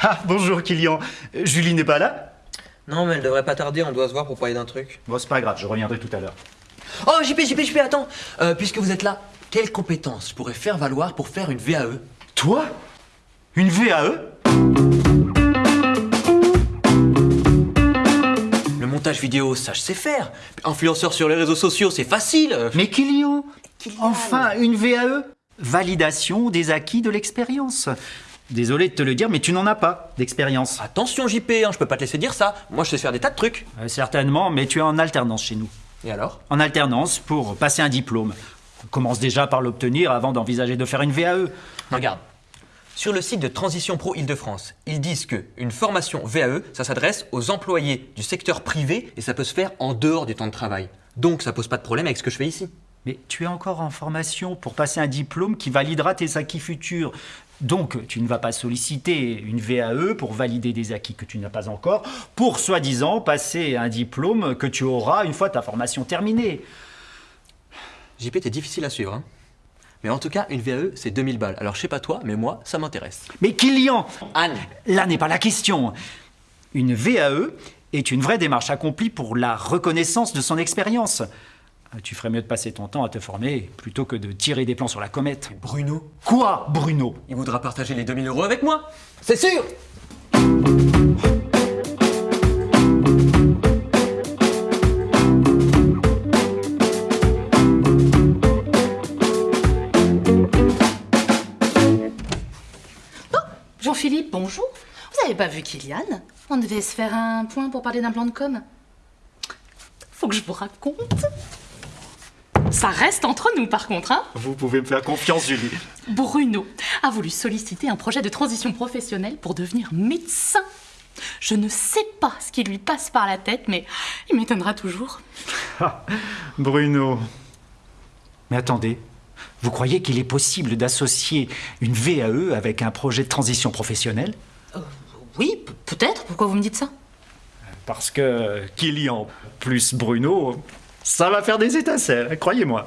Ah, bonjour Kylian. Euh, Julie n'est pas là Non, mais elle devrait pas tarder, on doit se voir pour parler d'un truc. Bon, c'est pas grave, je reviendrai tout à l'heure. Oh, JP, JP, JP, attends Euh, Puisque vous êtes là, quelles compétences je pourrais faire valoir pour faire une VAE Toi? Une VAE Le montage vidéo, ça je sais faire. Influenceur sur les réseaux sociaux, c'est facile. Mais Kylian Enfin, une VAE Validation des acquis de l'expérience. Désolé de te le dire, mais tu n'en as pas d'expérience. Attention JP, hein, je peux pas te laisser dire ça. Moi je sais faire des tas de trucs. Euh, certainement, mais tu es en alternance chez nous. Et alors? En alternance pour passer un diplôme. Commence déjà par l'obtenir avant d'envisager de faire une. VAE. Regarde. Sur le site de Transition Pro Île-de-France, ils disent que une formation VAE, ça s'adresse aux employés du secteur privé et ça peut se faire en dehors du temps de travail. Donc ça pose pas de problème avec ce que je fais ici. Mais tu es encore en formation pour passer un diplôme qui validera tes acquis futurs. Donc, tu ne vas pas solliciter une VAE pour valider des acquis que tu n'as pas encore, pour soi-disant passer un diplôme que tu auras une fois ta formation terminée. JP, t'es difficile à suivre. Hein mais en tout cas, une VAE, c'est 2000 balles. Alors je sais pas toi, mais moi, ça m'intéresse. Mais Kylian, Anne là n'est pas la question. Une VAE est une vraie démarche accomplie pour la reconnaissance de son expérience. Tu ferais mieux de passer ton temps à te former plutôt que de tirer des plans sur la comète. Bruno Quoi, Bruno? Il voudra partager les 2000 euros avec moi C'est sûr Jean-Philippe, bonjour. Vous n'avez pas vu Kylian? On devait se faire un point pour parler d'un plan de com. Faut que je vous raconte. Ça reste entre nous par contre, hein Vous pouvez me faire confiance, Julie. Bruno a voulu solliciter un projet de transition professionnelle pour devenir médecin. Je ne sais pas ce qui lui passe par la tête, mais il m'étonnera toujours. Bruno. Mais attendez, vous croyez qu'il est possible d'associer une VAE avec un projet de transition professionnelle? Oui, p- peut-être. Pourquoi vous me dites ça? Parce que Kylian plus Bruno, ça va faire des étincelles, croyez-moi.